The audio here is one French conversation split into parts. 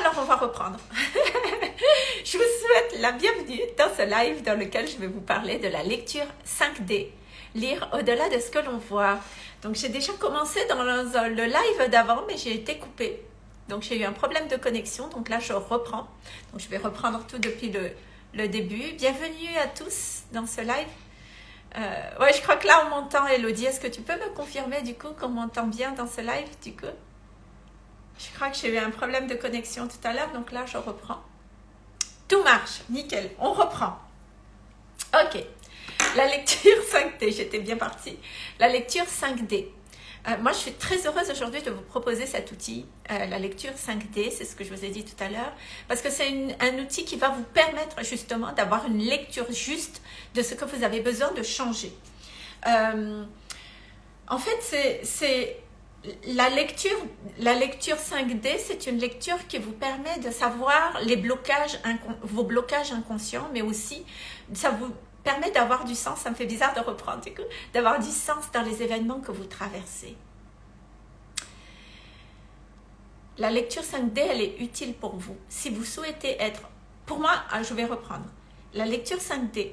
Alors, on va reprendre. je vous souhaite la bienvenue dans ce live dans lequel je vais vous parler de la lecture 5D. Lire au-delà de ce que l'on voit. Donc, j'ai déjà commencé dans le live d'avant, mais j'ai été coupée. Donc, j'ai eu un problème de connexion. Donc là, je reprends. Donc, je vais reprendre tout depuis le, début. Bienvenue à tous dans ce live. Euh, ouais, je crois que là, on m'entend, Elodie. Est-ce que tu peux me confirmer, du coup, qu'on m'entend bien dans ce live, du coup? Je crois que j'ai eu un problème de connexion tout à l'heure, donc là, je reprends. Tout marche, nickel. On reprend. Ok. La lecture 5D, j'étais bien partie. La lecture 5D. Euh, moi, je suis très heureuse aujourd'hui de vous proposer cet outil, euh, la lecture 5D, c'est ce que je vous ai dit tout à l'heure, parce que c'est un outil qui va vous permettre justement d'avoir une lecture juste de ce que vous avez besoin de changer. Euh, en fait, c'est la lecture, la lecture 5D, c'est une lecture qui vous permet de savoir les blocages, vos blocages inconscients, mais aussi ça vous permet d'avoir du sens, ça me fait bizarre de reprendre d'avoir du sens dans les événements que vous traversez. La lecture 5D, elle est utile pour vous. Si vous souhaitez être, pour moi, ah, je vais reprendre. La lecture 5D,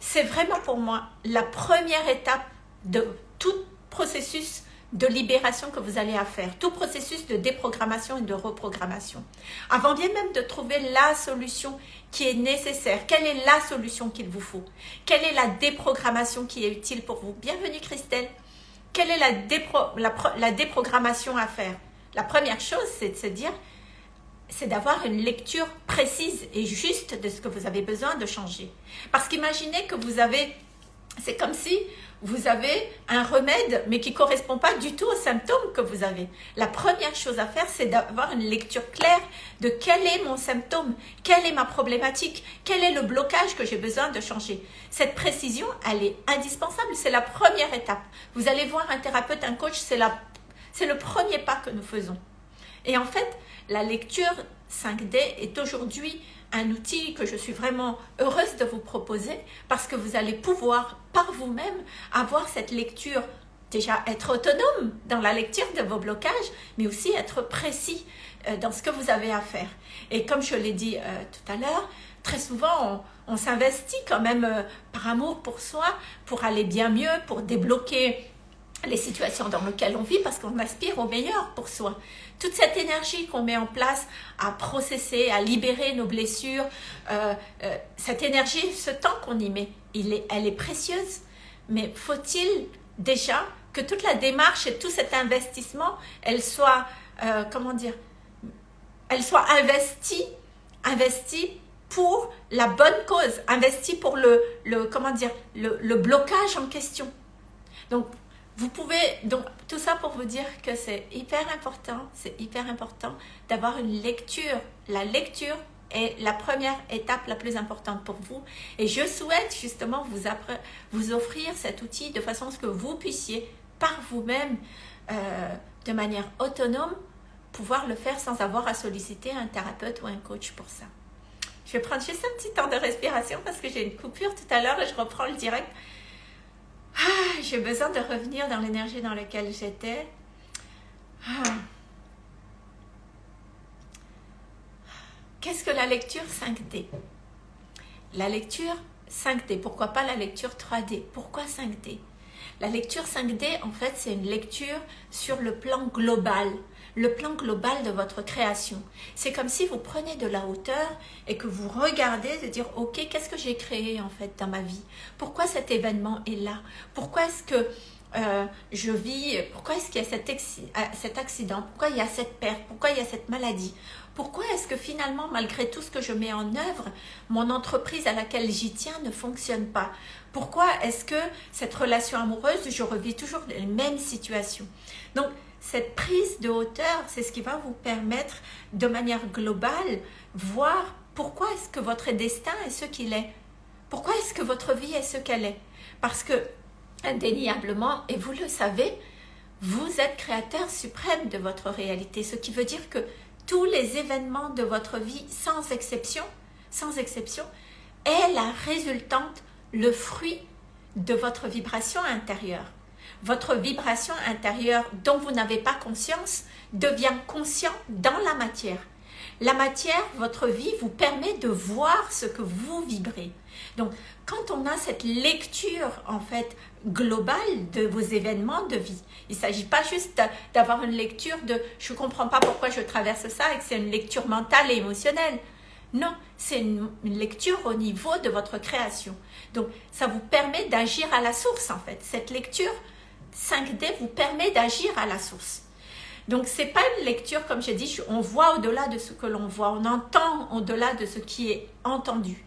c'est vraiment pour moi la première étape de tout processus de libération que vous allez à faire, tout processus de déprogrammation et de reprogrammation. Avant bien même de trouver la solution qui est nécessaire, quelle est la solution qu'il vous faut? Quelle est la déprogrammation qui est utile pour vous? Bienvenue Christelle. Quelle est la, la déprogrammation à faire? La première chose, c'est de se dire, c'est d'avoir une lecture précise et juste de ce que vous avez besoin de changer. Parce qu'imaginez que vous avez, c'est comme si vous avez un remède, mais qui ne correspond pas du tout aux symptômes que vous avez. La première chose à faire, c'est d'avoir une lecture claire de quel est mon symptôme, quelle est ma problématique, quel est le blocage que j'ai besoin de changer. Cette précision, elle est indispensable, c'est la première étape. Vous allez voir un thérapeute, un coach, c'est le premier pas que nous faisons. Et en fait, la lecture 5D est aujourd'hui un outil que je suis vraiment heureuse de vous proposer parce que vous allez pouvoir par vous-même avoir cette lecture, déjà être autonome dans la lecture de vos blocages, mais aussi être précis euh, dans ce que vous avez à faire. Et comme je l'ai dit euh, tout à l'heure, très souvent on, s'investit quand même euh, par amour pour soi, pour aller bien mieux, pour débloquer les situations dans lesquelles on vit parce qu'on aspire au meilleur pour soi. Toute cette énergie qu'on met en place à processer, à libérer nos blessures, euh, euh, cette énergie, ce temps qu'on y met, il est, elle est précieuse. Mais faut-il déjà que toute la démarche et tout cet investissement, elle soit, euh, comment dire, elle soit investie, investie pour la bonne cause, investie pour le, comment dire, le, le blocage en question. Donc, vous pouvez, donc tout ça pour vous dire que c'est hyper important, c'est hyper important d'avoir une lecture. La lecture est la première étape la plus importante pour vous. Et je souhaite justement vous, offrir cet outil de façon à ce que vous puissiez par vous-même, euh, de manière autonome, pouvoir le faire sans avoir à solliciter un thérapeute ou un coach pour ça. Je vais prendre juste un petit temps de respiration parce que j'ai une coupure tout à l'heure et je reprends le direct. Ah, j'ai besoin de revenir dans l'énergie dans laquelle j'étais. Ah. Qu'est-ce que la lecture 5D La lecture 5D, pourquoi pas la lecture 3D Pourquoi 5D La lecture 5D, en fait, c'est une lecture sur le plan global le plan global de votre création. C'est comme si vous prenez de la hauteur et que vous regardez de dire, ok, qu'est-ce que j'ai créé en fait dans ma vie? Pourquoi cet événement est là? Pourquoi est-ce que euh, je vis, pourquoi est-ce qu'il y a cet, euh, accident, pourquoi il y a cette perte, pourquoi il y a cette maladie, pourquoi est-ce que finalement, malgré tout ce que je mets en œuvre, mon entreprise à laquelle j'y tiens ne fonctionne pas? Pourquoi est-ce que cette relation amoureuse, je revis toujours les mêmes situations? Donc, cette prise de hauteur, c'est ce qui va vous permettre de manière globale voir pourquoi est-ce que votre destin est ce qu'il est. Pourquoi est-ce que votre vie est ce qu'elle est Parce que, indéniablement, et vous le savez, vous êtes créateur suprême de votre réalité. Ce qui veut dire que tous les événements de votre vie, sans exception, sans exception, est la résultante, le fruit de votre vibration intérieure votre vibration intérieure dont vous n'avez pas conscience devient conscient dans la matière. La matière, votre vie, vous permet de voir ce que vous vibrez. Donc, quand on a cette lecture, en fait, globale de vos événements de vie, il ne s'agit pas juste d'avoir une lecture de « je ne comprends pas pourquoi je traverse ça » et que c'est une lecture mentale et émotionnelle. Non, c'est une, lecture au niveau de votre création. Donc, ça vous permet d'agir à la source, en fait. Cette lecture 5D vous permet d'agir à la source. Donc, c'est pas une lecture, comme j'ai dit, on voit au-delà de ce que l'on voit, on entend au-delà de ce qui est entendu.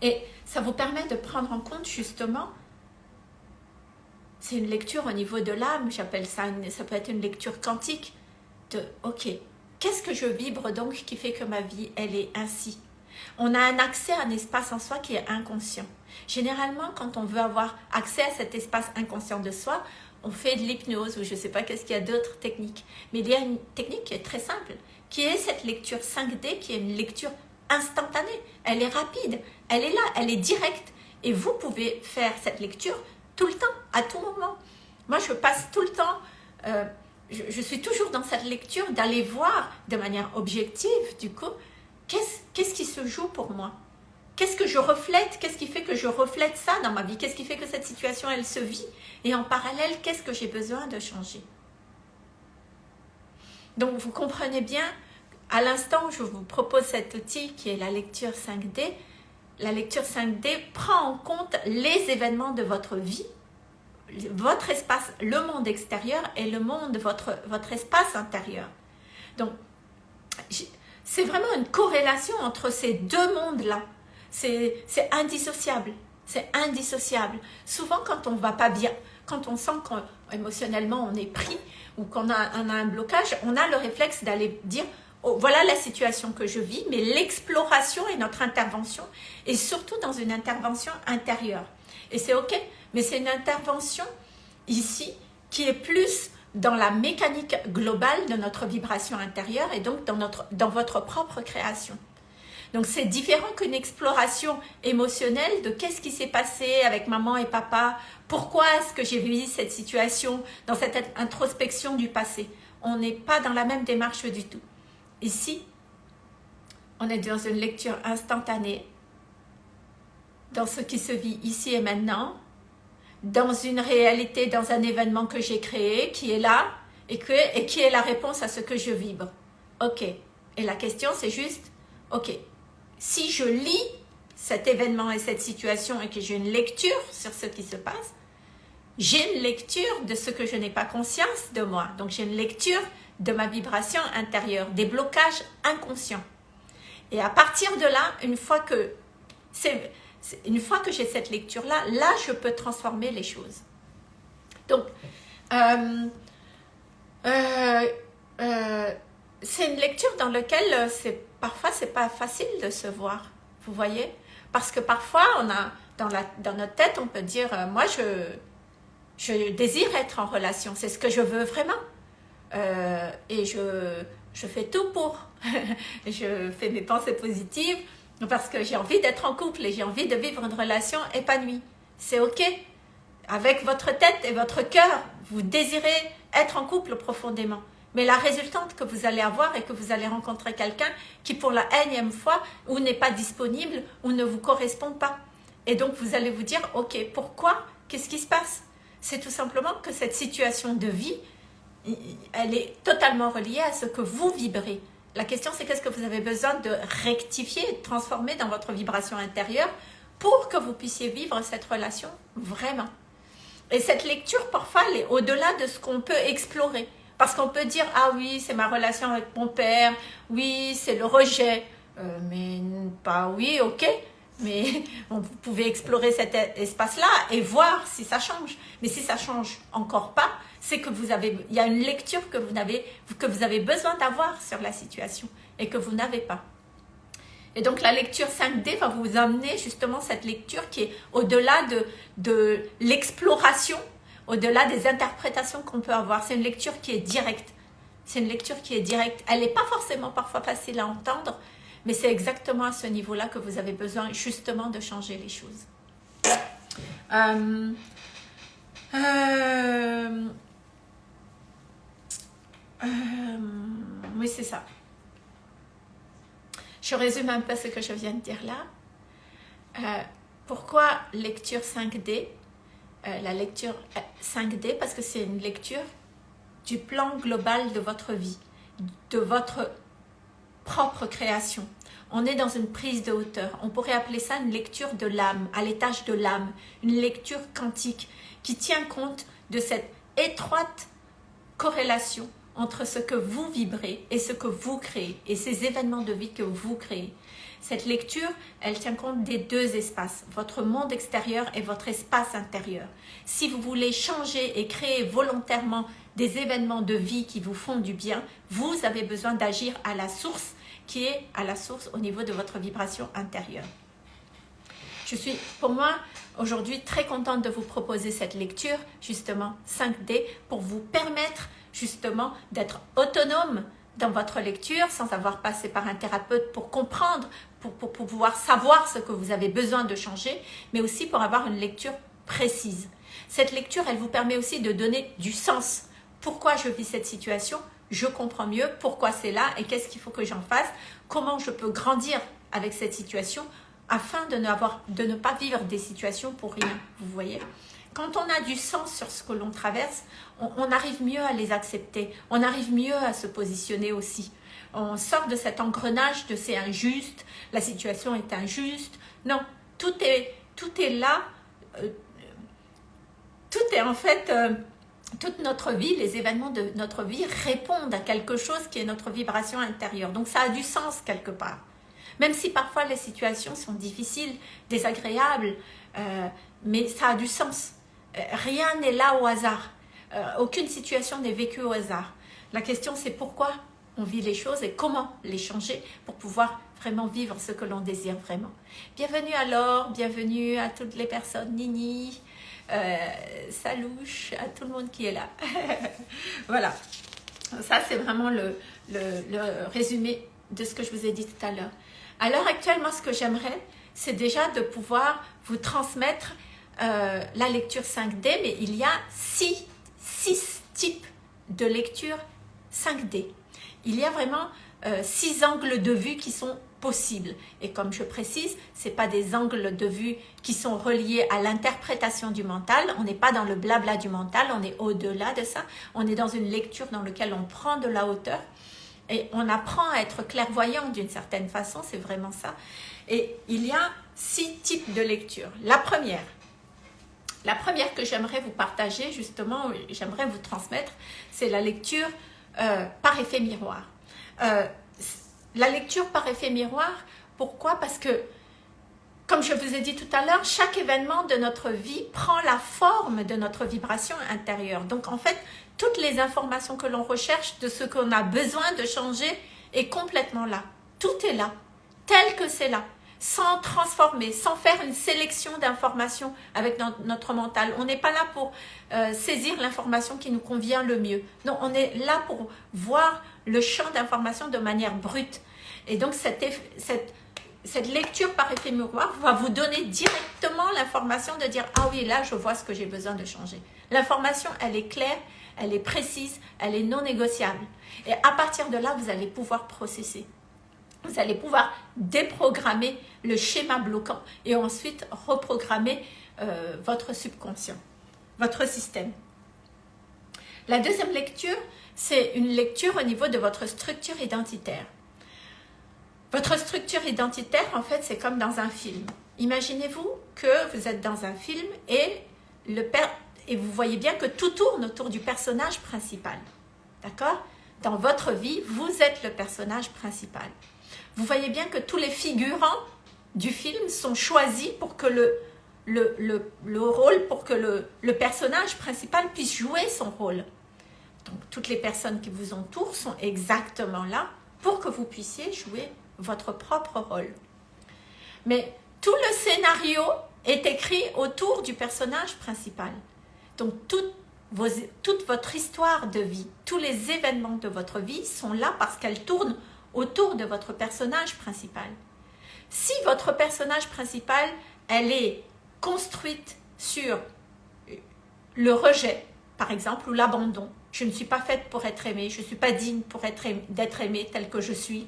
Et ça vous permet de prendre en compte justement, c'est une lecture au niveau de l'âme, j'appelle ça, ça peut être une lecture quantique, de ok, qu'est-ce que je vibre donc qui fait que ma vie, elle est ainsi? On a un accès à un espace en soi qui est inconscient. Généralement, quand on veut avoir accès à cet espace inconscient de soi, on fait de l'hypnose ou je ne sais pas qu'est-ce qu'il y a d'autres techniques. Mais il y a une technique qui est très simple, qui est cette lecture 5D, qui est une lecture instantanée. Elle est rapide, elle est là, elle est directe. Et vous pouvez faire cette lecture tout le temps, à tout moment. Moi, je passe tout le temps, euh, je, je, suis toujours dans cette lecture d'aller voir de manière objective, du coup, qu'est-ce qui se joue pour moi? Qu'est-ce que je reflète? Qu'est-ce qui fait que je reflète ça dans ma vie? Qu'est-ce qui fait que cette situation, elle se vit? Et en parallèle, qu'est-ce que j'ai besoin de changer? Donc, vous comprenez bien, à l'instant, je vous propose cet outil qui est la lecture 5D. La lecture 5D prend en compte les événements de votre vie, votre espace, le monde extérieur et le monde, votre, votre espace intérieur. Donc, c'est vraiment une corrélation entre ces deux mondes-là c'est indissociable. C'est indissociable. Souvent, quand on va pas bien, quand on sent qu'émotionnellement on est pris ou qu'on a, un blocage, on a le réflexe d'aller dire oh, voilà la situation que je vis, mais l'exploration est notre intervention, et surtout dans une intervention intérieure. Et c'est ok, mais c'est une intervention ici qui est plus dans la mécanique globale de notre vibration intérieure et donc dans, notre, dans votre propre création. Donc c'est différent qu'une exploration émotionnelle de qu'est-ce qui s'est passé avec maman et papa, pourquoi est-ce que j'ai vécu cette situation, dans cette introspection du passé? On n'est pas dans la même démarche du tout. Ici, on est dans une lecture instantanée, dans ce qui se vit ici et maintenant, dans une réalité, dans un événement que j'ai créé, qui est là, et, et qui est la réponse à ce que je vibre. Ok. Et la question, c'est juste, ok, si je lis cet événement et cette situation et que j'ai une lecture sur ce qui se passe, j'ai une lecture de ce que je n'ai pas conscience de moi. Donc j'ai une lecture de ma vibration intérieure, des blocages inconscients. Et à partir de là, une fois que une fois que j'ai cette lecture-là, là, je peux transformer les choses. Donc, euh, euh, euh, c'est une lecture dans laquelle c'est parfois, c'est pas facile de se voir, vous voyez? Parce que parfois, on a, dans, la, dans notre tête, on peut dire, euh, moi, je, désire être en relation, c'est ce que je veux vraiment. Euh, et je, je fais tout pour. je fais mes pensées positives parce que j'ai envie d'être en couple et j'ai envie de vivre une relation épanouie. C'est OK? Avec votre tête et votre cœur, vous désirez être en couple profondément. Mais la résultante que vous allez avoir est que vous allez rencontrer quelqu'un qui pour la énième fois ou n'est pas disponible ou ne vous correspond pas. Et donc vous allez vous dire, ok, pourquoi? Qu'est-ce qui se passe? C'est tout simplement que cette situation de vie, elle est totalement reliée à ce que vous vibrez. La question c'est qu'est-ce que vous avez besoin de rectifier, de transformer dans votre vibration intérieure pour que vous puissiez vivre cette relation vraiment. Et cette lecture, parfois, elle est au-delà de ce qu'on peut explorer. Parce qu'on peut dire, ah oui, c'est ma relation avec mon père, oui, c'est le rejet. Euh, mais pas oui, ok, mais vous pouvez explorer cet espace-là et voir si ça change. Mais si ça change encore pas, c'est que vous avez, il y a une lecture que vous avez, que vous avez besoin d'avoir sur la situation et que vous n'avez pas. Et donc la lecture 5D va vous amener justement cette lecture qui est au-delà de, de l'exploration au-delà des interprétations qu'on peut avoir. C'est une lecture qui est directe. C'est une lecture qui est directe. Elle n'est pas forcément parfois facile à entendre, mais c'est exactement à ce niveau-là que vous avez besoin justement de changer les choses. Euh, euh, euh, oui, c'est ça. Je résume un peu ce que je viens de dire là. Pourquoi lecture 5D euh, La lecture 5D parce que c'est une lecture du plan global de votre vie, de votre propre création. On est dans une prise de hauteur. On pourrait appeler ça une lecture de l'âme, à l'étage de l'âme, une lecture quantique qui tient compte de cette étroite corrélation entre ce que vous vibrez et ce que vous créez, et ces événements de vie que vous créez. Cette lecture, elle tient compte des deux espaces, votre monde extérieur et votre espace intérieur. Si vous voulez changer et créer volontairement des événements de vie qui vous font du bien, vous avez besoin d'agir à la source, qui est à la source au niveau de votre vibration intérieure. Je suis, pour moi, aujourd'hui très contente de vous proposer cette lecture, justement 5D, pour vous permettre justement d'être autonome dans votre lecture sans avoir passé par un thérapeute pour comprendre, pour, pour, pouvoir savoir ce que vous avez besoin de changer, mais aussi pour avoir une lecture précise. Cette lecture, elle vous permet aussi de donner du sens. Pourquoi je vis cette situation? Je comprends mieux pourquoi c'est là et qu'est-ce qu'il faut que j'en fasse? Comment je peux grandir avec cette situation afin de ne, avoir, de ne pas vivre des situations pour rien, vous voyez? Quand on a du sens sur ce que l'on traverse, on, arrive mieux à les accepter, on arrive mieux à se positionner aussi. On sort de cet engrenage de c'est injuste, la situation est injuste. Non, tout est, tout est là, euh, tout est en fait, euh, toute notre vie, les événements de notre vie répondent à quelque chose qui est notre vibration intérieure. Donc ça a du sens quelque part. Même si parfois les situations sont difficiles, désagréables, euh, mais ça a du sens. Euh, rien n'est là au hasard. Euh, aucune situation n'est vécue au hasard. La question, c'est pourquoi on vit les choses et comment les changer pour pouvoir vraiment vivre ce que l'on désire vraiment. Bienvenue alors, bienvenue à toutes les personnes, Nini, euh, Salouche, à tout le monde qui est là. voilà, ça c'est vraiment le, le, résumé de ce que je vous ai dit tout à l'heure. À l'heure actuelle, moi ce que j'aimerais, c'est déjà de pouvoir vous transmettre euh, la lecture 5D, mais il y a six, six types de lecture 5D. Il y a vraiment euh, six angles de vue qui sont possibles. Et comme je précise, ce pas des angles de vue qui sont reliés à l'interprétation du mental. On n'est pas dans le blabla du mental, on est au-delà de ça. On est dans une lecture dans laquelle on prend de la hauteur et on apprend à être clairvoyant d'une certaine façon, c'est vraiment ça. Et il y a six types de lecture. La première, la première que j'aimerais vous partager, justement, j'aimerais vous transmettre, c'est la lecture euh, par effet miroir. Euh, la lecture par effet miroir, pourquoi? Parce que, comme je vous ai dit tout à l'heure, chaque événement de notre vie prend la forme de notre vibration intérieure. Donc, en fait, toutes les informations que l'on recherche de ce qu'on a besoin de changer est complètement là. Tout est là, tel que c'est là sans transformer, sans faire une sélection d'informations avec notre mental. On n'est pas là pour euh, saisir l'information qui nous convient le mieux. Non, on est là pour voir le champ d'information de manière brute. Et donc, cette, cette, cette lecture par effet miroir va vous donner directement l'information de dire « Ah oui, là, je vois ce que j'ai besoin de changer. » L'information, elle est claire, elle est précise, elle est non négociable. Et à partir de là, vous allez pouvoir processer vous allez pouvoir déprogrammer le schéma bloquant et ensuite reprogrammer euh, votre subconscient, votre système. La deuxième lecture, c'est une lecture au niveau de votre structure identitaire. Votre structure identitaire, en fait, c'est comme dans un film. Imaginez-vous que vous êtes dans un film et, et vous voyez bien que tout tourne autour du personnage principal. D'accord? Dans votre vie, vous êtes le personnage principal vous voyez bien que tous les figurants du film sont choisis pour que le, le, le, rôle, pour que le, le, personnage principal puisse jouer son rôle. Donc, toutes les personnes qui vous entourent sont exactement là pour que vous puissiez jouer votre propre rôle. Mais tout le scénario est écrit autour du personnage principal. Donc, vos, toute votre histoire de vie, tous les événements de votre vie sont là parce qu'elles tournent autour de votre personnage principal. Si votre personnage principal, elle est construite sur le rejet, par exemple, ou l'abandon, je ne suis pas faite pour être aimée, je ne suis pas digne pour être d'être aimée telle que je suis,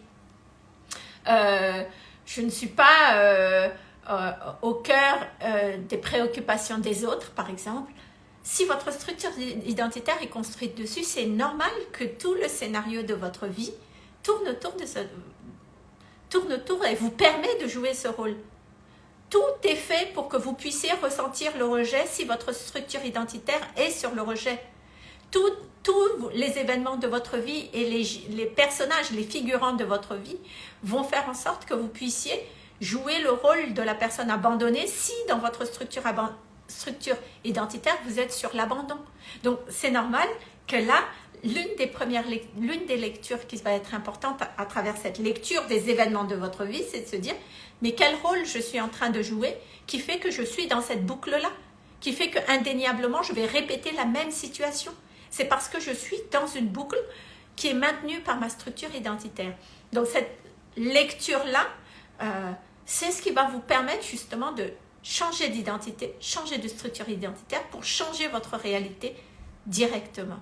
je ne suis pas au cœur des préoccupations des autres, par exemple. Si votre structure identitaire est construite dessus, c'est normal que tout le scénario de votre vie tourne autour de ce, tourne autour et vous permet de jouer ce rôle. Tout est fait pour que vous puissiez ressentir le rejet si votre structure identitaire est sur le rejet. Tous les événements de votre vie et les, personnages, les figurants de votre vie vont faire en sorte que vous puissiez jouer le rôle de la personne abandonnée si dans votre structure identitaire, vous êtes sur l'abandon. Donc, c'est normal que là, l'une des premières l'une des lectures qui va être importante à, travers cette lecture des événements de votre vie, c'est de se dire, mais quel rôle je suis en train de jouer qui fait que je suis dans cette boucle-là, qui fait que indéniablement, je vais répéter la même situation. C'est parce que je suis dans une boucle qui est maintenue par ma structure identitaire. Donc, cette lecture-là, euh, c'est ce qui va vous permettre justement de changer d'identité, changer de structure identitaire pour changer votre réalité directement.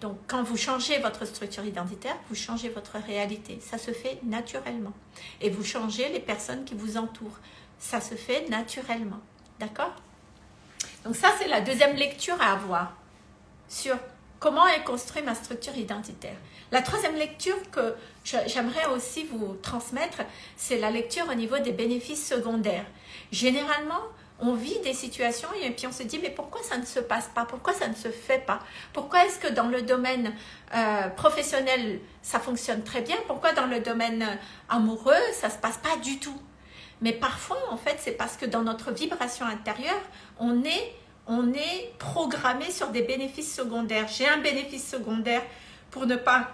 Donc, quand vous changez votre structure identitaire, vous changez votre réalité. Ça se fait naturellement. Et vous changez les personnes qui vous entourent. Ça se fait naturellement. D'accord? Donc ça, c'est la deuxième lecture à avoir sur comment est construite ma structure identitaire. La troisième lecture que j'aimerais aussi vous transmettre, c'est la lecture au niveau des bénéfices secondaires. Généralement, on vit des situations et puis on se dit mais pourquoi ça ne se passe pas? Pourquoi ça ne se fait pas? Pourquoi est-ce que dans le domaine euh, professionnel ça fonctionne très bien? Pourquoi dans le domaine amoureux ça se passe pas du tout? Mais parfois en fait c'est parce que dans notre vibration intérieure on est, programmé sur des bénéfices secondaires. J'ai un bénéfice secondaire pour ne pas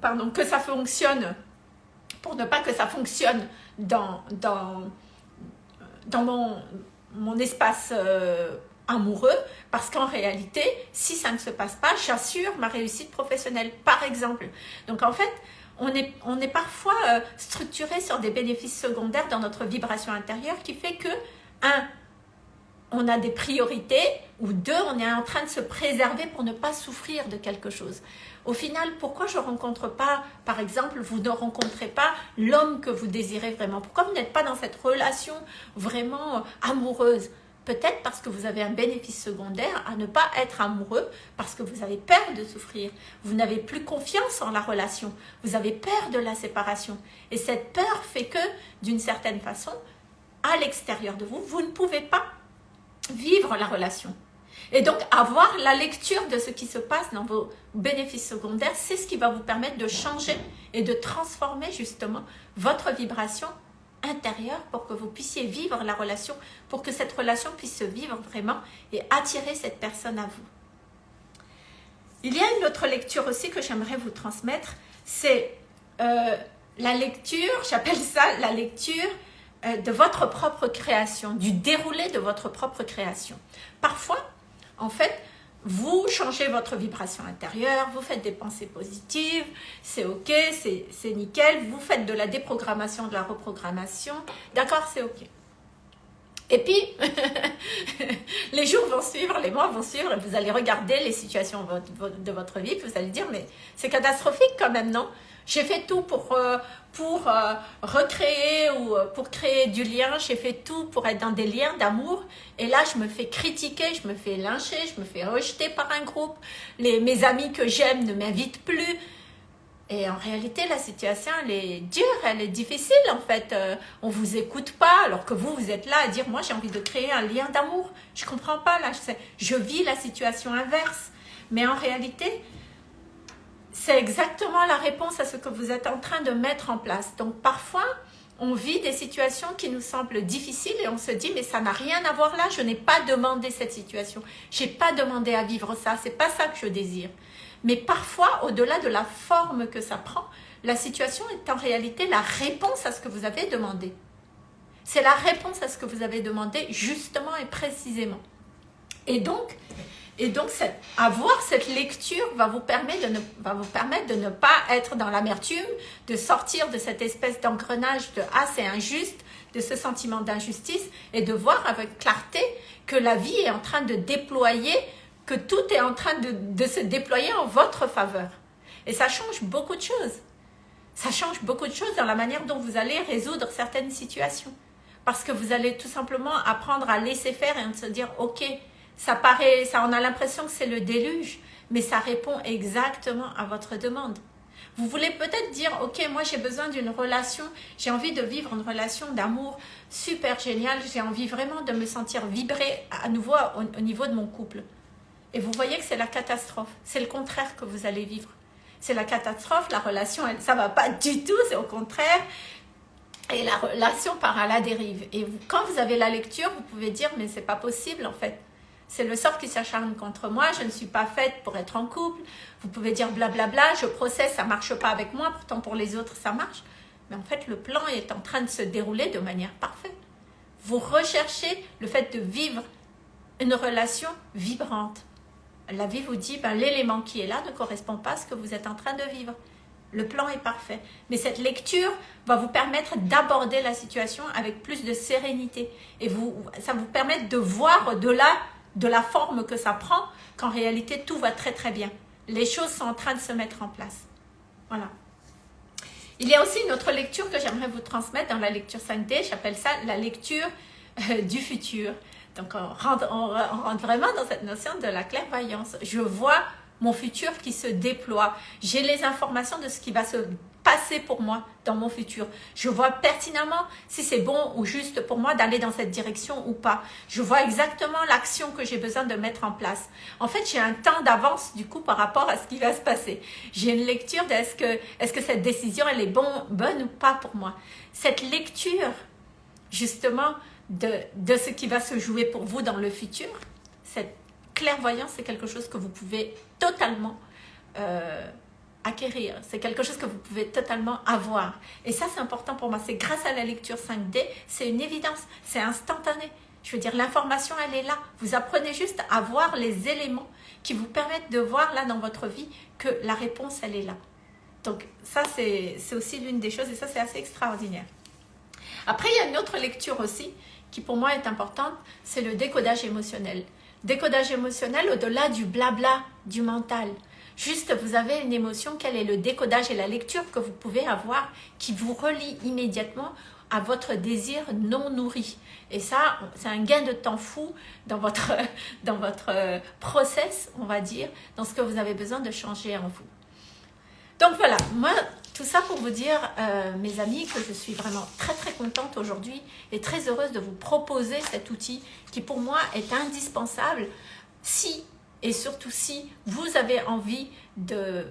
pardon, que ça fonctionne, pour ne pas que ça fonctionne dans, dans mon, espace euh, amoureux, parce qu'en réalité, si ça ne se passe pas, j'assure ma réussite professionnelle, par exemple. Donc en fait, on est, on est parfois euh, structuré sur des bénéfices secondaires dans notre vibration intérieure qui fait que, un, on a des priorités, ou deux, on est en train de se préserver pour ne pas souffrir de quelque chose. Au final, pourquoi je ne rencontre pas, par exemple, vous ne rencontrez pas l'homme que vous désirez vraiment? Pourquoi vous n'êtes pas dans cette relation vraiment euh, amoureuse? Peut-être parce que vous avez un bénéfice secondaire à ne pas être amoureux, parce que vous avez peur de souffrir. Vous n'avez plus confiance en la relation. Vous avez peur de la séparation. Et cette peur fait que, d'une certaine façon, à l'extérieur de vous, vous ne pouvez pas vivre la relation. Et donc, avoir la lecture de ce qui se passe dans vos bénéfices secondaires, c'est ce qui va vous permettre de changer et de transformer justement votre vibration intérieure pour que vous puissiez vivre la relation, pour que cette relation puisse se vivre vraiment et attirer cette personne à vous. Il y a une autre lecture aussi que j'aimerais vous transmettre, c'est euh, la lecture, j'appelle ça la lecture euh, de votre propre création, du déroulé de votre propre création. Parfois, en fait, vous changez votre vibration intérieure, vous faites des pensées positives, c'est ok, c'est nickel, vous faites de la déprogrammation, de la reprogrammation, d'accord, c'est ok. Et puis, les jours vont suivre, les mois vont suivre, vous allez regarder les situations de votre vie, vous allez dire, mais c'est catastrophique quand même, non? J'ai fait tout pour, euh, pour euh, recréer ou euh, pour créer du lien, j'ai fait tout pour être dans des liens d'amour. Et là, je me fais critiquer, je me fais lyncher, je me fais rejeter par un groupe. Les, mes amis que j'aime ne m'invitent plus. Et en réalité, la situation, elle est dure, elle est difficile en fait. On vous écoute pas, alors que vous, vous êtes là à dire, moi j'ai envie de créer un lien d'amour. Je comprends pas là, je, je vis la situation inverse. Mais en réalité, c'est exactement la réponse à ce que vous êtes en train de mettre en place. Donc parfois, on vit des situations qui nous semblent difficiles et on se dit mais ça n'a rien à voir là, je n'ai pas demandé cette situation, je n'ai pas demandé à vivre ça, c'est pas ça que je désire. Mais parfois, au-delà de la forme que ça prend, la situation est en réalité la réponse à ce que vous avez demandé. C'est la réponse à ce que vous avez demandé justement et précisément. Et donc, et donc, avoir cette lecture va vous, permettre de ne, pas être dans l'amertume, de sortir de cette espèce d'engrenage de « ah, c'est injuste », de ce sentiment d'injustice et de voir avec clarté que la vie est en train de déployer, que tout est en train de se déployer en votre faveur. Et ça change beaucoup de choses. Ça change beaucoup de choses dans la manière dont vous allez résoudre certaines situations. Parce que vous allez tout simplement apprendre à laisser faire et à se dire, ok, ça paraît, ça, on a l'impression que c'est le déluge, mais ça répond exactement à votre demande. Vous voulez peut-être dire, ok, moi j'ai besoin d'une relation, j'ai envie de vivre une relation d'amour super géniale, j'ai envie vraiment de me sentir vibrer à nouveau au, niveau de mon couple. Et vous voyez que c'est la catastrophe, c'est le contraire que vous allez vivre. C'est la catastrophe, la relation, elle, ça va pas du tout, c'est au contraire. Et la relation part à la dérive. Et quand vous avez la lecture, vous pouvez dire, mais c'est pas possible en fait c'est le sort qui s'acharne contre moi, je ne suis pas faite pour être en couple. Vous pouvez dire blablabla, je processe, ça marche pas avec moi, pourtant pour les autres ça marche. Mais en fait, le plan est en train de se dérouler de manière parfaite. Vous recherchez le fait de vivre une relation vibrante. La vie vous dit, ben, l'élément qui est là ne correspond pas à ce que vous êtes en train de vivre. Le plan est parfait. Mais cette lecture va vous permettre d'aborder la situation avec plus de sérénité. Et vous, ça vous permet de voir au-delà de la forme que ça prend, qu'en réalité, tout va très très bien. Les choses sont en train de se mettre en place. Voilà. Il y a aussi une autre lecture que j'aimerais vous transmettre dans la lecture 5D. J'appelle ça la lecture euh, du futur. Donc, on rentre, on rentre vraiment dans cette notion de la clairvoyance. Je vois mon futur qui se déploie. J'ai les informations de ce qui va se passer pour moi dans mon futur. Je vois pertinemment si c'est bon ou juste pour moi d'aller dans cette direction ou pas. Je vois exactement l'action que j'ai besoin de mettre en place. En fait, j'ai un temps d'avance du coup par rapport à ce qui va se passer. J'ai une lecture de est-ce que, est que cette décision elle est bon, bonne ou pas pour moi. Cette lecture justement de, de ce qui va se jouer pour vous dans le futur, cette clairvoyance, c'est quelque chose que vous pouvez totalement euh, acquérir. C'est quelque chose que vous pouvez totalement avoir. Et ça, c'est important pour moi. C'est grâce à la lecture 5D, c'est une évidence, c'est instantané. Je veux dire, l'information, elle est là. Vous apprenez juste à voir les éléments qui vous permettent de voir là dans votre vie que la réponse, elle est là. Donc ça, c'est aussi l'une des choses et ça, c'est assez extraordinaire. Après, il y a une autre lecture aussi qui pour moi est importante, c'est le décodage émotionnel. Décodage émotionnel au-delà du blabla du mental. Juste, vous avez une émotion, quel est le décodage et la lecture que vous pouvez avoir qui vous relie immédiatement à votre désir non nourri. Et ça, c'est un gain de temps fou dans votre, euh, process, on va dire, dans ce que vous avez besoin de changer en vous. Donc voilà, moi, tout ça pour vous dire, euh, mes amis, que je suis vraiment très très contente aujourd'hui et très heureuse de vous proposer cet outil qui pour moi est indispensable si et surtout si vous avez envie de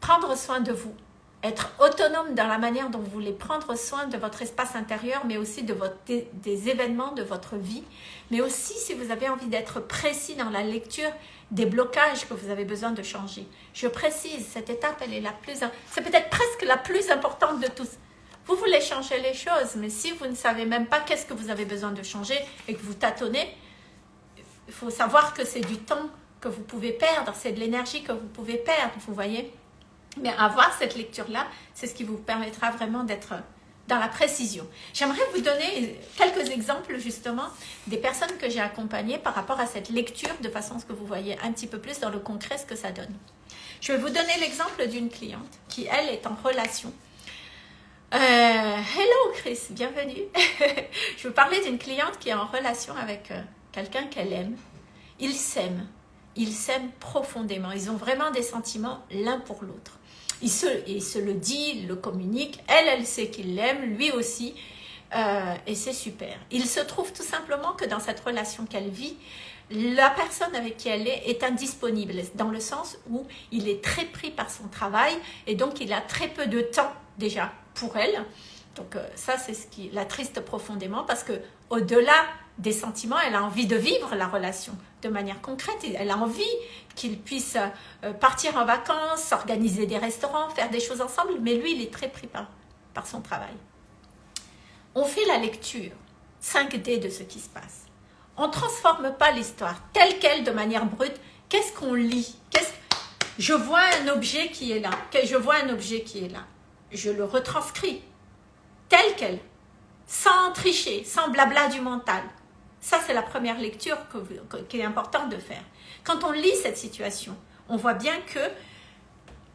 prendre soin de vous, être autonome dans la manière dont vous voulez prendre soin de votre espace intérieur, mais aussi de votre, des, événements de votre vie, mais aussi si vous avez envie d'être précis dans la lecture des blocages que vous avez besoin de changer. Je précise, cette étape, elle est la plus, c'est peut-être presque la plus importante de tous. Vous voulez changer les choses, mais si vous ne savez même pas qu'est-ce que vous avez besoin de changer et que vous tâtonnez, il faut savoir que c'est du temps que vous pouvez perdre, c'est de l'énergie que vous pouvez perdre, vous voyez. Mais avoir cette lecture-là, c'est ce qui vous permettra vraiment d'être dans la précision. J'aimerais vous donner quelques exemples justement des personnes que j'ai accompagnées par rapport à cette lecture de façon à ce que vous voyez un petit peu plus dans le concret ce que ça donne. Je vais vous donner l'exemple d'une cliente qui, elle, est en relation. Euh, hello Chris, bienvenue. je vais vous parler d'une cliente qui est en relation avec euh, quelqu'un qu'elle aime, ils s'aiment, ils s'aiment profondément, ils ont vraiment des sentiments l'un pour l'autre. Il se, se le dit, il le communique, elle, elle sait qu'il l'aime, lui aussi, euh, et c'est super. Il se trouve tout simplement que dans cette relation qu'elle vit, la personne avec qui elle est est indisponible, dans le sens où il est très pris par son travail, et donc il a très peu de temps déjà pour elle. Donc euh, ça, c'est ce qui l'attriste profondément, parce que au-delà des sentiments, elle a envie de vivre la relation de manière concrète. Elle a envie qu'ils puissent euh, partir en vacances, organiser des restaurants, faire des choses ensemble, mais lui, il est très pris par, par son travail. On fait la lecture 5D de ce qui se passe. On ne transforme pas l'histoire telle qu'elle de manière brute. Qu'est-ce qu'on lit? Je vois un objet qui est là. Je vois un objet qui est là. Je le retranscris tel quel, sans tricher, sans blabla du mental. Ça, c'est la première lecture qui est importante de faire. Quand on lit cette situation, on voit bien que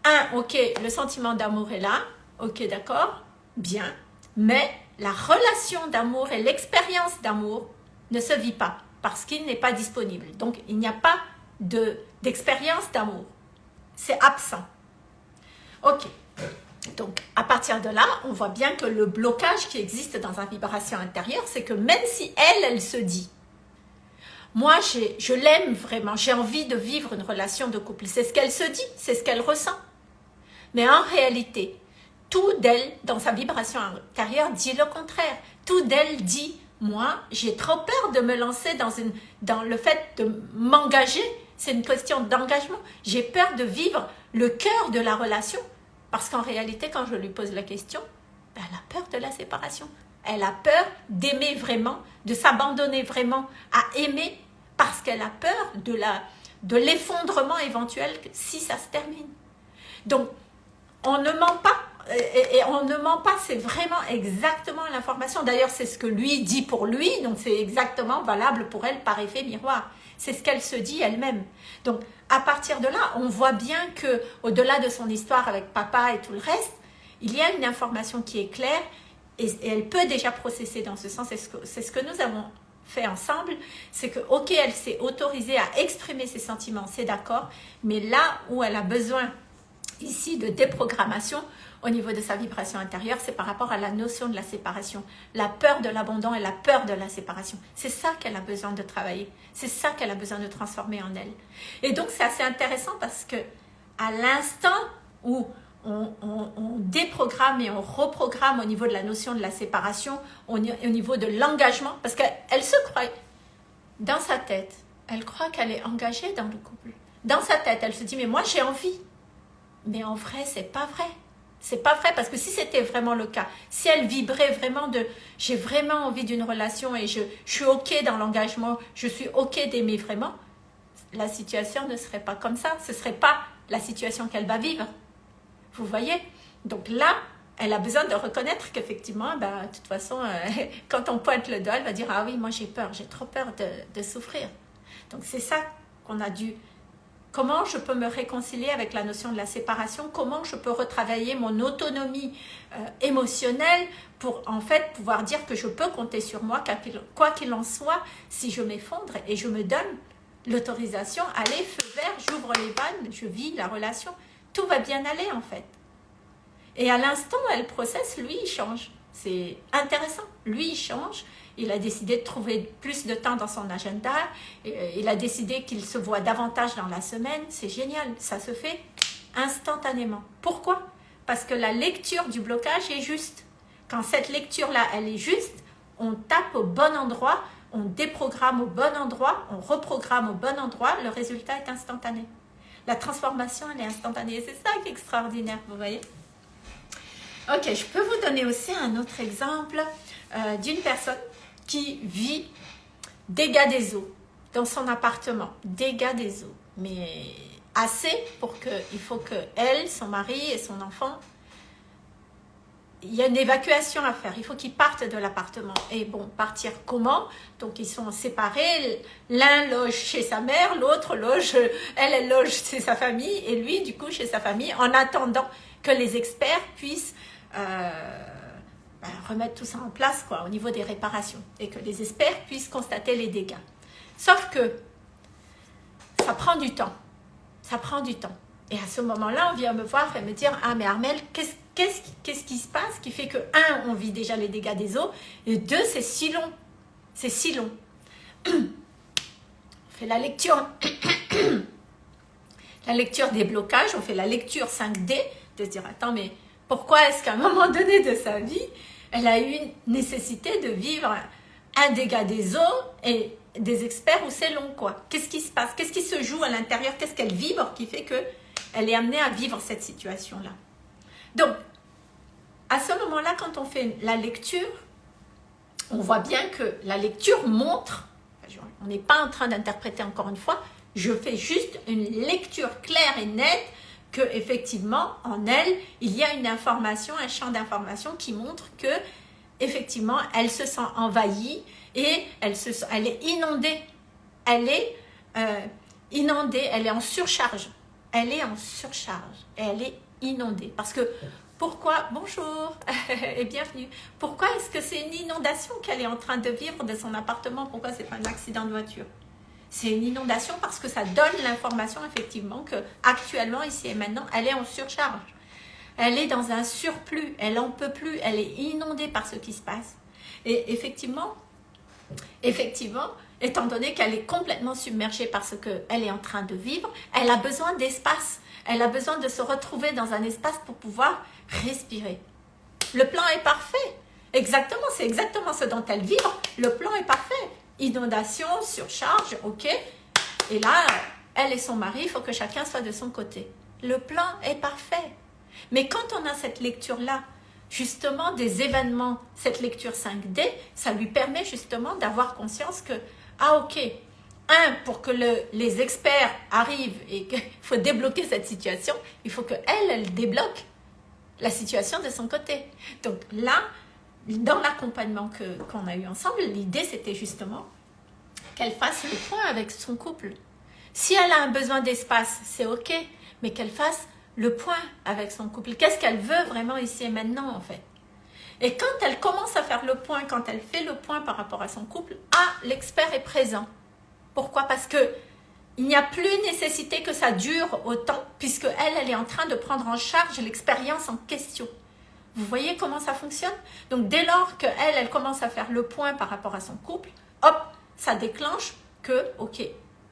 un, ok, le sentiment d'amour est là, ok, d'accord, bien, mais la relation d'amour et l'expérience d'amour ne se vit pas parce qu'il n'est pas disponible. Donc, il n'y a pas d'expérience d'amour. C'est absent. Ok. Donc, à partir de là, on voit bien que le blocage qui existe dans la vibration intérieure, c'est que même si elle, elle se dit, moi, je l'aime vraiment, j'ai envie de vivre une relation de couple. C'est ce qu'elle se dit, c'est ce qu'elle ressent. Mais en réalité, tout d'elle, dans sa vibration intérieure, dit le contraire. Tout d'elle dit, moi, j'ai trop peur de me lancer dans, une, dans le fait de m'engager. C'est une question d'engagement. J'ai peur de vivre le cœur de la relation. Parce qu'en réalité, quand je lui pose la question, ben, elle a peur de la séparation. Elle a peur d'aimer vraiment, de s'abandonner vraiment à aimer parce qu'elle a peur de de l'effondrement éventuel si ça se termine. Donc, on ne ment pas et, on ne ment pas, c'est vraiment exactement l'information. D'ailleurs, c'est ce que lui dit pour lui, donc c'est exactement valable pour elle par effet miroir. C'est ce qu'elle se dit elle-même. Donc, à partir de là, on voit bien que au-delà de son histoire avec papa et tout le reste, il y a une information qui est claire et, elle peut déjà processer dans ce sens. C'est ce, ce que nous avons fait ensemble, c'est que, ok, elle s'est autorisée à exprimer ses sentiments, c'est d'accord, mais là où elle a besoin ici de déprogrammation, au niveau de sa vibration intérieure, c'est par rapport à la notion de la séparation. La peur de l'abandon et la peur de la séparation. C'est ça qu'elle a besoin de travailler. C'est ça qu'elle a besoin de transformer en elle. Et donc, c'est assez intéressant parce que à l'instant où on, déprogramme et on reprogramme au niveau de la notion de la séparation, au, au niveau de l'engagement, parce qu'elle se croit dans sa tête, elle croit qu'elle est engagée dans le couple. Dans sa tête, elle se dit, mais moi j'ai envie. Mais en vrai, c'est pas vrai. C'est pas vrai parce que si c'était vraiment le cas, si elle vibrait vraiment de j'ai vraiment envie d'une relation et je, suis ok dans l'engagement, je suis ok d'aimer vraiment, la situation ne serait pas comme ça. Ce serait pas la situation qu'elle va vivre. Vous voyez? Donc là, elle a besoin de reconnaître qu'effectivement, ben, de toute façon, euh, quand on pointe le doigt, elle va dire « Ah oui, moi j'ai peur, j'ai trop peur de souffrir. » Donc c'est ça qu'on a dû Comment je peux me réconcilier avec la notion de la séparation? Comment je peux retravailler mon autonomie euh, émotionnelle pour en fait pouvoir dire que je peux compter sur moi, quoi qu'il en soit, si je m'effondre et je me donne l'autorisation, allez, feu vert, j'ouvre les vannes, je vis la relation. Tout va bien aller en fait. Et à l'instant, elle processe, lui, il change. C'est intéressant. Lui, il change il a décidé de trouver plus de temps dans son agenda, euh, il a décidé qu'il se voit davantage dans la semaine, c'est génial, ça se fait instantanément. Pourquoi? Parce que la lecture du blocage est juste. Quand cette lecture-là, elle est juste, on tape au bon endroit, on déprogramme au bon endroit, on reprogramme au bon endroit, le résultat est instantané. La transformation, elle est instantanée. C'est ça qui est extraordinaire, vous voyez? Ok, je peux vous donner aussi un autre exemple euh, d'une personne qui vit dégâts des eaux dans son appartement, dégâts des eaux, mais assez pour que, il faut que elle, son mari et son enfant, il y a une évacuation à faire, il faut qu'ils partent de l'appartement. Et bon, partir comment? Donc ils sont séparés, l'un loge chez sa mère, l'autre loge, elle, elle loge chez sa famille, et lui, du coup, chez sa famille, en attendant que les experts puissent... Euh, ben, remettre tout ça en place quoi, au niveau des réparations et que les experts puissent constater les dégâts. Sauf que ça prend du temps. Ça prend du temps. Et à ce moment-là, on vient me voir et me dire « Ah, mais Armel, qu'est-ce qu'est-ce qui se passe qui fait que, un, on vit déjà les dégâts des eaux, et deux, c'est si long. C'est si long. on fait la lecture, la lecture des blocages, on fait la lecture 5D, de se dire, attends, mais pourquoi est-ce qu'à un moment donné de sa vie, elle a eu une nécessité de vivre un dégât des eaux et des experts où c'est long, quoi? Qu'est-ce qui se passe? Qu'est-ce qui se joue à l'intérieur? Qu'est-ce qu'elle vibre qui fait qu'elle est amenée à vivre cette situation-là? Donc, à ce moment-là, quand on fait la lecture, on voit bien que la lecture montre, on n'est pas en train d'interpréter encore une fois, je fais juste une lecture claire et nette que effectivement en elle il y a une information, un champ d'information qui montre que effectivement elle se sent envahie et elle, se, elle est inondée, elle est euh, inondée, elle est en surcharge. elle est en surcharge et elle est inondée. Parce que pourquoi, bonjour et bienvenue, pourquoi est-ce que c'est une inondation qu'elle est en train de vivre de son appartement? Pourquoi c'est pas un accident de voiture? C'est une inondation parce que ça donne l'information effectivement que actuellement ici et maintenant, elle est en surcharge. Elle est dans un surplus, elle en peut plus, elle est inondée par ce qui se passe. Et effectivement, effectivement, étant donné qu'elle est complètement submergée par ce qu'elle est en train de vivre, elle a besoin d'espace. Elle a besoin de se retrouver dans un espace pour pouvoir respirer. Le plan est parfait. Exactement, c'est exactement ce dont elle vibre. Le plan est parfait. Inondation, surcharge, ok? Et là, elle et son mari, il faut que chacun soit de son côté. Le plan est parfait. Mais quand on a cette lecture-là, justement des événements, cette lecture 5D, ça lui permet justement d'avoir conscience que, ah ok, un, pour que les experts arrivent et qu'il faut débloquer cette situation, il faut qu'elle, elle débloque la situation de son côté. Donc là, dans l'accompagnement qu'on a eu ensemble, l'idée c'était justement qu'elle fasse le point avec son couple. Si elle a un besoin d'espace, c'est ok, mais qu'elle fasse le point avec son couple. Qu'est-ce qu'elle veut vraiment ici et maintenant en fait? Et quand elle commence à faire le point, quand elle fait le point par rapport à son couple, ah, l'expert est présent. Pourquoi? Parce que il n'y a plus nécessité que ça dure autant, puisque elle, elle est en train de prendre en charge l'expérience en question. Vous voyez comment ça fonctionne? Donc dès lors qu'elle, elle commence à faire le point par rapport à son couple, hop, ça déclenche que, ok,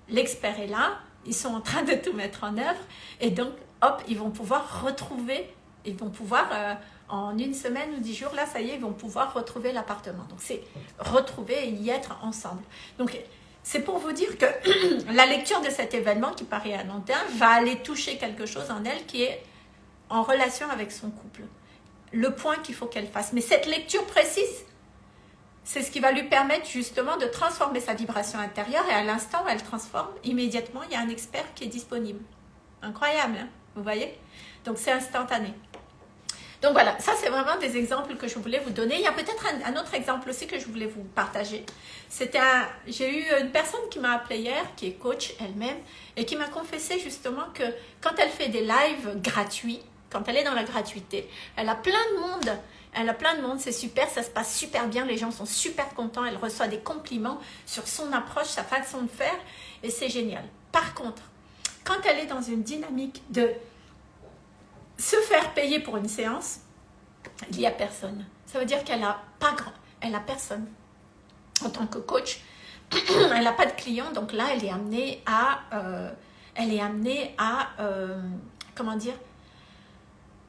l'expert est là, ils sont en train de tout mettre en œuvre, et donc, hop, ils vont pouvoir retrouver, ils vont pouvoir, euh, en une semaine ou dix jours, là, ça y est, ils vont pouvoir retrouver l'appartement. Donc c'est retrouver et y être ensemble. Donc c'est pour vous dire que la lecture de cet événement qui paraît à long terme va aller toucher quelque chose en elle qui est en relation avec son couple. Le point qu'il faut qu'elle fasse. Mais cette lecture précise, c'est ce qui va lui permettre justement de transformer sa vibration intérieure et à l'instant où elle transforme, immédiatement, il y a un expert qui est disponible. Incroyable, hein vous voyez? Donc c'est instantané. Donc voilà, ça c'est vraiment des exemples que je voulais vous donner. Il y a peut-être un, autre exemple aussi que je voulais vous partager. C'était j'ai eu une personne qui m'a appelé hier, qui est coach elle-même, et qui m'a confessé justement que quand elle fait des lives gratuits, quand elle est dans la gratuité, elle a plein de monde. Elle a plein de monde, c'est super, ça se passe super bien, les gens sont super contents, elle reçoit des compliments sur son approche, sa façon de faire, et c'est génial. Par contre, quand elle est dans une dynamique de se faire payer pour une séance, il n'y a personne. Ça veut dire qu'elle n'a pas grand, elle a personne. En tant que coach, elle n'a pas de clients, donc là, elle est amenée à, euh, elle est amenée à, euh, comment dire,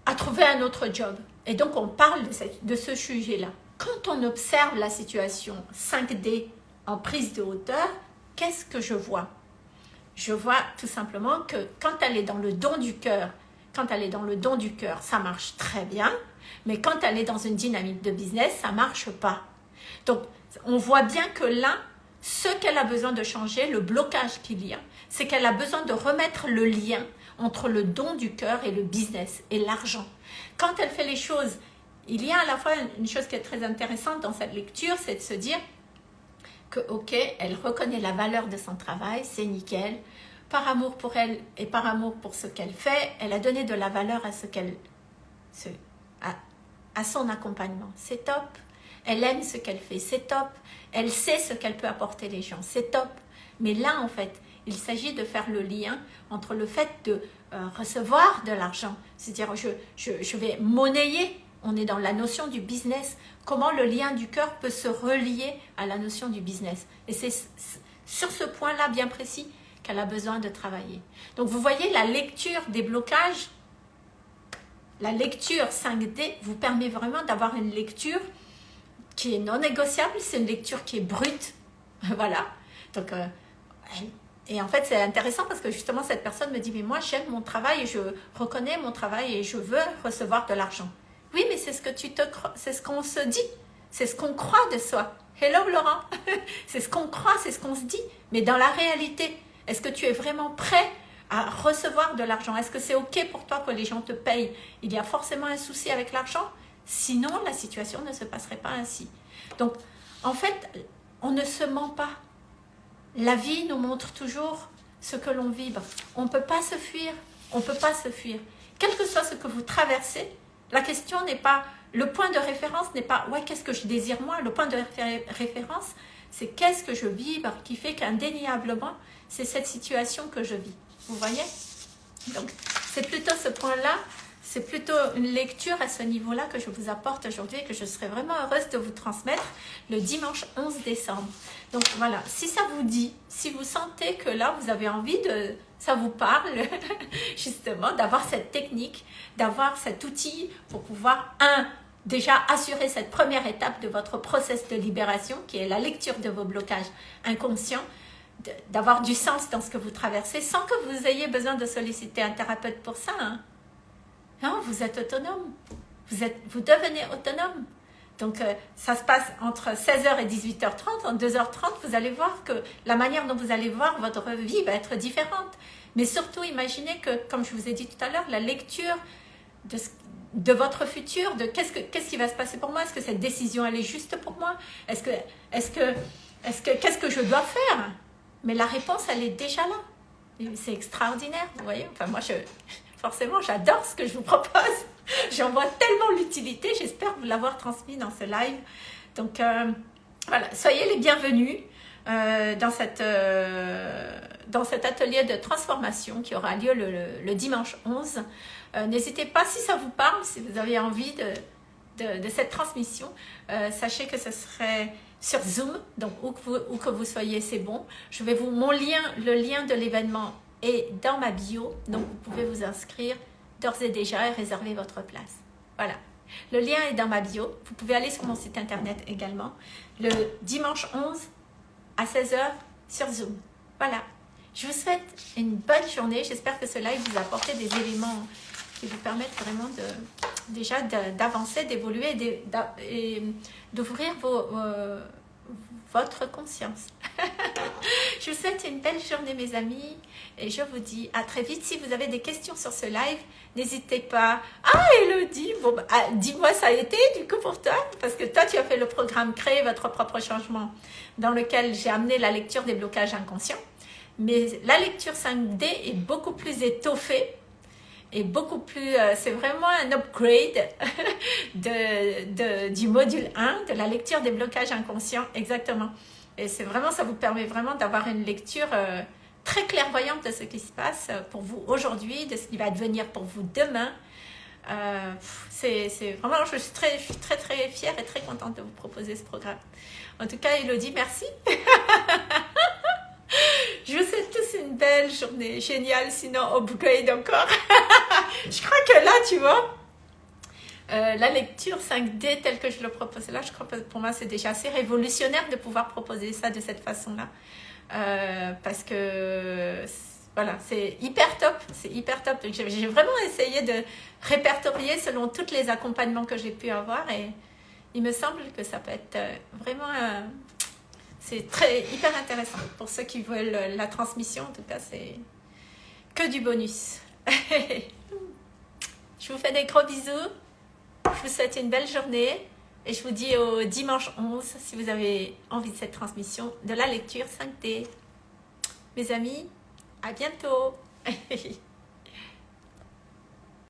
à trouver un autre job. Et donc, on parle de, de ce sujet-là. Quand on observe la situation 5D en prise de hauteur, qu'est-ce que je vois? Je vois tout simplement que quand elle est dans le don du cœur, quand elle est dans le don du cœur, ça marche très bien. Mais quand elle est dans une dynamique de business, ça marche pas. Donc, on voit bien que là, ce qu'elle a besoin de changer, le blocage qu'il y a, c'est qu'elle a besoin de remettre le lien entre le don du cœur et le business et l'argent. Quand elle fait les choses, il y a à la fois une chose qui est très intéressante dans cette lecture, c'est de se dire que, ok, elle reconnaît la valeur de son travail, c'est nickel, par amour pour elle et par amour pour ce qu'elle fait, elle a donné de la valeur à ce qu'elle, à, à son accompagnement. C'est top. Elle aime ce qu'elle fait, c'est top. Elle sait ce qu'elle peut apporter les gens, c'est top. Mais là, en fait, il s'agit de faire le lien entre le fait de euh, recevoir de l'argent, c'est-à-dire je, je, je vais monnayer, on est dans la notion du business, comment le lien du cœur peut se relier à la notion du business. Et c'est sur ce point-là bien précis qu'elle a besoin de travailler. Donc vous voyez, la lecture des blocages, la lecture 5D vous permet vraiment d'avoir une lecture qui est non négociable, c'est une lecture qui est brute. voilà. Donc, euh, et en fait, c'est intéressant parce que justement, cette personne me dit, mais moi, j'aime mon travail et je reconnais mon travail et je veux recevoir de l'argent. Oui, mais c'est ce que tu te c'est ce qu'on se dit, c'est ce qu'on croit de soi. Hello Laurent, c'est ce qu'on croit, c'est ce qu'on se dit. Mais dans la réalité, est-ce que tu es vraiment prêt à recevoir de l'argent? Est-ce que c'est OK pour toi que les gens te payent? Il y a forcément un souci avec l'argent Sinon, la situation ne se passerait pas ainsi. Donc, en fait, on ne se ment pas. La vie nous montre toujours ce que l'on vibre. On ne peut pas se fuir. On ne peut pas se fuir. Quel que soit ce que vous traversez, la question n'est pas, le point de référence n'est pas, ouais, qu'est-ce que je désire moi? Le point de référence, c'est qu'est-ce que je vibre qui fait qu'indéniablement, c'est cette situation que je vis. Vous voyez? Donc, c'est plutôt ce point-là, c'est plutôt une lecture à ce niveau-là que je vous apporte aujourd'hui et que je serai vraiment heureuse de vous transmettre le dimanche 11 décembre. Donc voilà, si ça vous dit, si vous sentez que là, vous avez envie de... Ça vous parle, justement, d'avoir cette technique, d'avoir cet outil pour pouvoir, un, déjà assurer cette première étape de votre process de libération, qui est la lecture de vos blocages inconscients, d'avoir du sens dans ce que vous traversez, sans que vous ayez besoin de solliciter un thérapeute pour ça. Hein. Non, vous êtes autonome. Vous, êtes, vous devenez autonome. Donc, euh, ça se passe entre 16h et 18h30. En 2h30, vous allez voir que la manière dont vous allez voir votre vie va être différente. Mais surtout, imaginez que, comme je vous ai dit tout à l'heure, la lecture de, de votre futur, de qu'est-ce qu'est-ce qui va se passer pour moi, est-ce que cette décision, elle est juste pour moi? Est-ce que, est-ce que, est-ce que, qu'est-ce que je dois faire? Mais la réponse, elle est déjà là. C'est extraordinaire, vous voyez? Enfin, moi, je, forcément, j'adore ce que je vous propose. J'en vois tellement l'utilité. J'espère vous l'avoir transmis dans ce live. Donc, euh, voilà, soyez les bienvenus euh, euh, dans cet atelier de transformation qui aura lieu le, dimanche 11. N'hésitez pas, si ça vous parle, si vous avez envie de, cette transmission, sachez que ce serait sur Zoom, donc où que vous, où que vous soyez, c'est bon. Je vais vous, mon lien, le lien de l'événement est dans ma bio, donc vous pouvez vous inscrire d'ores et déjà et réserver votre place. Voilà. Le lien est dans ma bio. Vous pouvez aller sur mon site internet également. Le dimanche 11 à 16h sur Zoom. Voilà. Je vous souhaite une bonne journée. J'espère que cela vous a des éléments qui vous permettent vraiment de, déjà d'avancer, d'évoluer et d'ouvrir vos, votre conscience. je vous souhaite une belle journée mes amis et je vous dis à très vite. Si vous avez des questions sur ce live, n'hésitez pas. Ah Elodie, bon, bah, ah, dis-moi ça a été du coup pour toi? Parce que toi tu as fait le programme Créer votre propre changement dans lequel j'ai amené la lecture des blocages inconscients. Mais la lecture 5D est beaucoup plus étoffée et beaucoup plus, euh, c'est vraiment un upgrade de, du module 1, de la lecture des blocages inconscients, exactement. Et c'est vraiment, ça vous permet vraiment d'avoir une lecture euh, très clairvoyante de ce qui se passe pour vous aujourd'hui, de ce qui va devenir pour vous demain. Euh, c'est vraiment, je suis, très, je suis très très fière et très contente de vous proposer ce programme. En tout cas, Elodie, merci. Je vous souhaite tous une belle journée. Génial, sinon upgrade encore. je crois que là, tu vois, euh, la lecture 5D telle que je le propose là, je crois que pour moi c'est déjà assez révolutionnaire de pouvoir proposer ça de cette façon-là. Euh, parce que voilà, c'est hyper top, c'est hyper top. J'ai vraiment essayé de répertorier selon tous les accompagnements que j'ai pu avoir et il me semble que ça peut être euh, vraiment c'est très hyper intéressant. Pour ceux qui veulent la transmission, en tout cas, c'est que du bonus. je vous fais des gros bisous. Je vous souhaite une belle journée. Et je vous dis au dimanche 11, si vous avez envie de cette transmission, de la lecture 5T. Mes amis, à bientôt